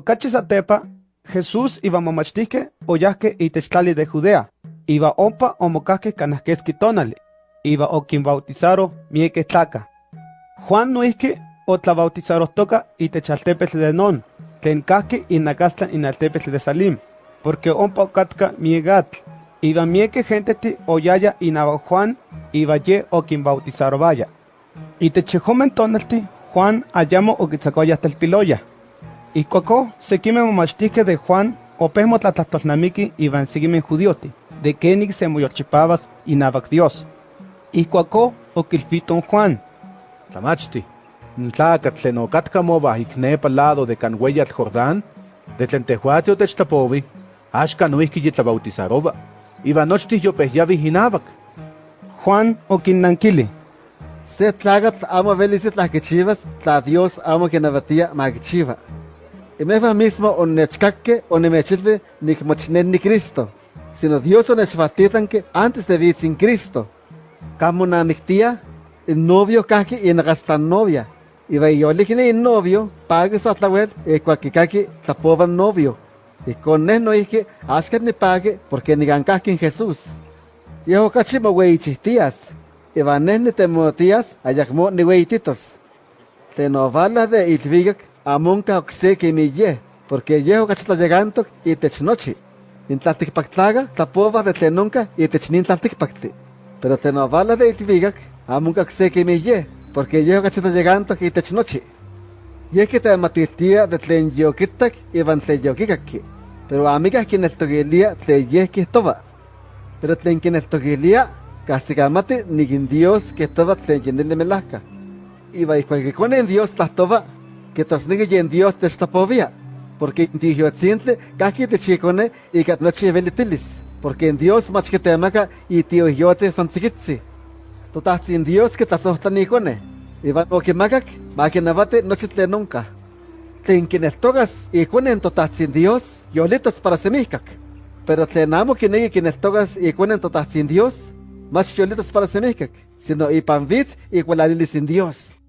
Ocachi satepa, Jesús iba momachtihke oyahke itech tlali de Judea, iba ompa omokahke kanahkeski tonali, iba okinbautizaro mieke tlaka. Juan noihki otlabautizarohtoka itech altepetl de Non, tlen kahki inakastla in altepetl de Salim, porque ompa okatka miegatl, iba mieke genteti oyaya inaba Juan, iba ye okinbautizarovaya. Itech yehomen tonalti, Juan ayamo okitzakoya telpiloya. Ikuako, sekime momachtihkeh de Juan opeh motlatlahtolnamiki iban sekimeh judioti, de kenik se moyolchipabas inabak Dios. Ikuako okilfiton Juan. Tlamachti, n tlakatl tlen okatka mobah ik nepa lado de kan ueyatl Jordán, de tlen tehuatzi otechtlapowi, axka noihki yitlabautizaroba, iban nochtih yopehyavih inabak. Juan okinnankili. Se tlakatl amo velis itlahkichivas, tla Dios amo kinabatia makichiva. Imehua mismo onnechkakke onemechilvi nikmochnen ni Cristo, sino Dios onechvaltitlanke antes de vitsin Cristo. Kamo namiktia, el novio kahki inakastlan novia, iba iyolikni in novio, pagi sotlawel, ekuakikaki tlapovan novio. Ikon neh noihki axkat nipagi porque nigankahki in Jesús. Yeho kachi moweichihtias, iba neh nitemotias ayakmo niweititos. Tlen ovalah de ilvikak amonka okse kimi yeh, porque yeh okachi tlayegantok itech nochi. In tlaltikpaktlaga tlapova de tlen onka itech nin tlaltikpaktli. Pero tlen ovala de ilvikak amonka okse kimi yeh, porque yeh okachi tlayegantok itech nochi. Yeh kitematiltia de tlen yokitak iban tlen yokikaki, pero amikah kineltokilia tlen yeh kihtowa. Pero tlen kineltokilia kahsikamati nikin Dios kihtowa tlen yinili melahka. Iba ihkuak kikonin Dios tlahtowa, kitosniki yen Dios techtlapovia, porque tihyotzintli kahki techikone ika nochi velitilis, porque en Dios mach kitemaka itiohyotzi son tzikitzi. Totahtsin Dios kitlasohtlani ikone, iban okimakak makinawati nochi tlen onka. Tlen kineltokas ikonen totahtsin Dios, yolitas para semihkak. Pero tlen amo kineki kineltokas ikonen totahtsin Dios, mach yolitas para semihkak, sino ipan vitz ikualalilis in Dios.